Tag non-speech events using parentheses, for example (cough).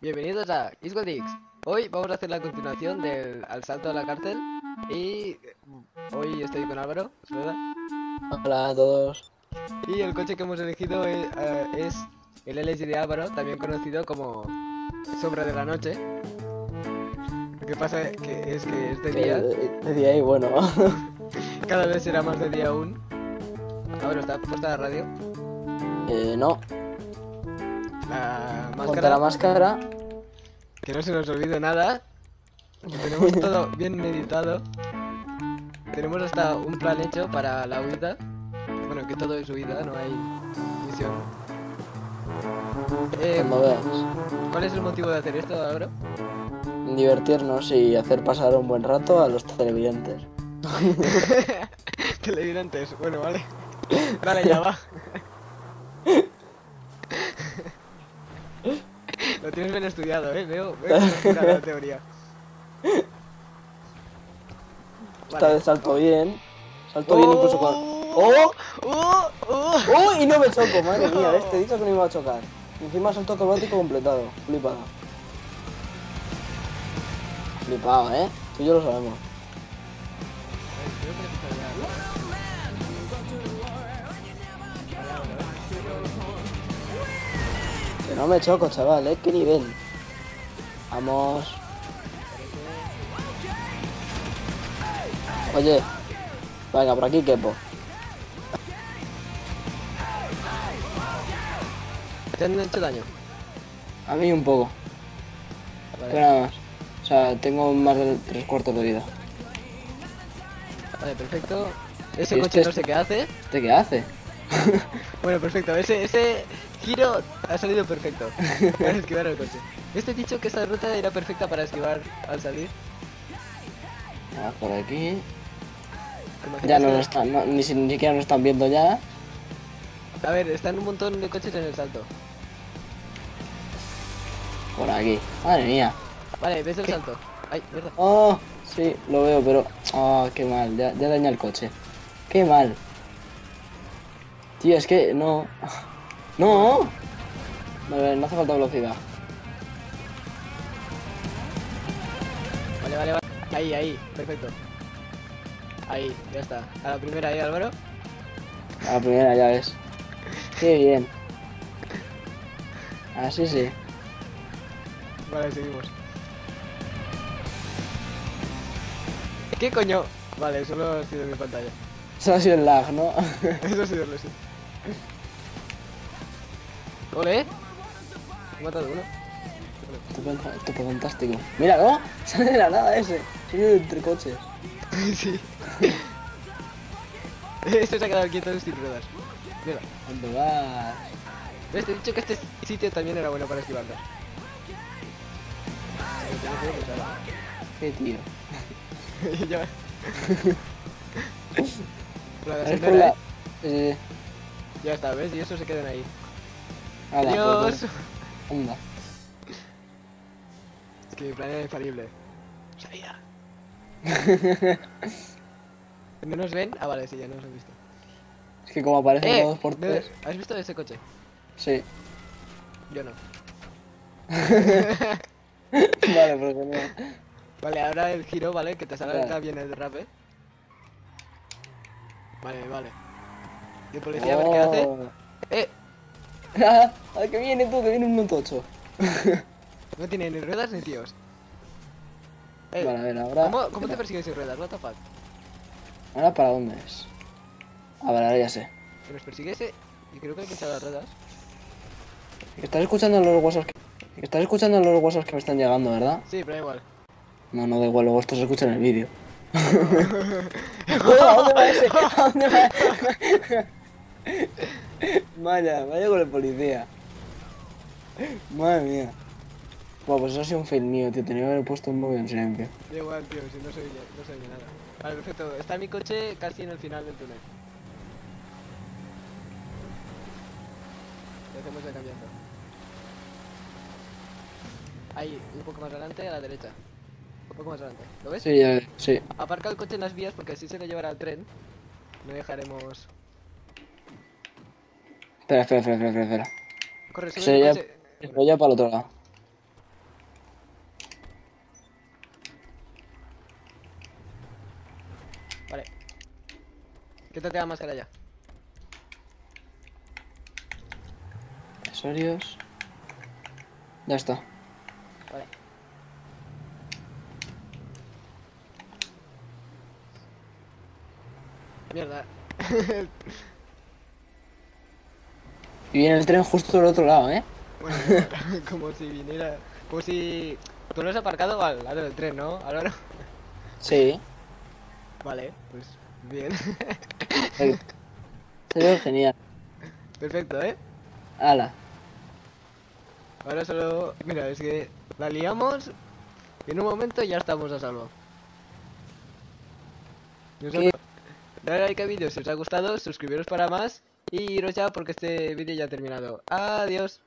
pasa? Isgodix. Hoy vamos a hacer la continuación del al salto a la cárcel. Y hoy estoy con Álvaro. Hola a todos. Y el coche que hemos elegido es, eh, es el LG de Álvaro, también conocido como Sombra de la Noche. Lo que pasa que es que es de día, de, de día y bueno. (laughs) cada vez será más de día aún. Álvaro, ¿está puesta la radio? eh, no. La máscara, la máscara. que no se nos olvide nada. Que tenemos (laughs) todo bien meditado. Tenemos hasta un plan hecho para la huida. Bueno, que todo es huida, no hay misión. Eh, veas. ¿Cuál es el motivo de hacer esto, Álvaro? Divertirnos y hacer pasar un buen rato a los televidentes. (laughs) Televidentes, bueno, vale. Vale, ya va. (laughs) Lo tienes bien estudiado, eh. Veo, veo (laughs) la teoría. Está de salto bien. Salto bien incluso con. ¡Oh! ¡Oh! ¡Oh! ¡Oh! Y no me choco, madre mía. ¿ves? Te he dicho que no iba a chocar. Encima salto acrobático completado. Flipado. Flipado, ¿eh? Tú y yo lo sabemos. No me choco, chaval, ¿eh? ¿Qué nivel? Vamos. Oye. Venga, por aquí quepo. ¿Te han hecho daño? A mí un poco. Vale, Pero nada más. O sea, tengo más de tres cuartos de vida. vale, perfecto. Ese coche este no sé qué hace. ¿Este qué hace? Bueno, perfecto. Ese, ese giro ha salido perfecto. Para esquivar el coche. Este dicho que esa ruta era perfecta para esquivar al salir. Vamos por aquí. ¿Te imaginas Ya no lo están, no- ni, si- ni siquiera nos están viendo ya. A ver, están un montón de coches en el salto. Por aquí. Madre mía. Vale, ves el salto. Ay, mierda. Oh, sí, lo veo, pero. Oh, qué mal. Ya, ya daña el coche. Qué mal. Tío, es que no. No. Vale, no hace falta velocidad. Vale, vale, vale. Ahí, ahí, perfecto. Ahí, ya está. A la primera ahí, Álvaro. A la primera, ya ves. Qué bien. Así sí. Vale, seguimos. ¿Qué coño? Vale, solo ha sido mi pantalla. (laughs) Eso ha sido el lag, ¿no? Eso ha sido lo sí. Ole. He matado uno. Estupendo, esto fue fantástico. Mira, ¿no? (laughs) Sale de la nada ese. Sale de entre coches. (laughs) sí. (laughs) Este se ha quedado quieto sin ruedas. Mira. ¿Dónde vas? Te he dicho que este sitio también era bueno para esquivarlo. Qué tío. ya. La gasolinera, la... ¿eh? Eh, Ya está, ¿ves? Y eso se quedan ahí. Ala, Adiós. anda. Es que mi plan era infalible. Sabía. (laughs) ¿No nos ven? Ah, vale, sí, ya nos han visto. Es que como aparecen ¡Eh! todos por ¿me- tres. ¿Has visto ese coche? Sí. Yo no. (laughs) vale, pero genial. Vale, ahora el giro, ¿vale? Que te salga Vale. bien el rape. Vale, vale. ¿Y el policía a ver qué hace? Oh. ¡Eh! (laughs) Ah, que viene tú, que viene un tocho. (laughs) No tiene ni ruedas ni tíos. Eh, Vale, a ver, ahora. ¿Cómo, cómo te persigues sin ruedas? What the fuck? ¿Ahora para dónde es? A ver, ahora ya sé. Que nos persigue ese. Y creo que hay que echar las ruedas. Estás escuchando los WhatsApp que... estás escuchando los WhatsApp que me están llegando, ¿verdad? Sí, pero da igual. No, no da igual, luego esto se escucha en el vídeo. ¡Oh, (laughs) ¿A dónde va ese? ¿A dónde va? Vaya, vaya con el policía. Madre mía. Bueno, pues eso ha sido un fail mío, tío. Tenía que haber puesto un móvil en silencio. Da igual, tío, si no se oye, no se oye nada. Vale, perfecto. Está mi coche casi en el final del túnel. Le hacemos el cambiazo. Ahí, un poco más adelante, a la derecha. Un poco más adelante. ¿Lo ves? Sí, ya, sí. Aparca el coche en las vías porque así se lo llevará al tren. No dejaremos. Espera, espera, espera, espera, espera. Corre, sube Se ya para el otro lado. Vale. Quítate la máscara ya. Accesorios. Ya está. Vale. Mierda. (laughs) Y viene el tren justo del otro lado, ¿eh? Bueno, (laughs) como si viniera. Como si. Tú lo has aparcado al lado del tren, ¿no, Álvaro? Sí. Vale, pues bien. Se ve genial. Perfecto, ¿eh? Ala. Ahora solo. Mira, es que la liamos y en un momento ya estamos a salvo. ¿Qué? Dale like al vídeo si os ha gustado, suscribiros para más iros ya porque este vídeo ya ha terminado. Adiós.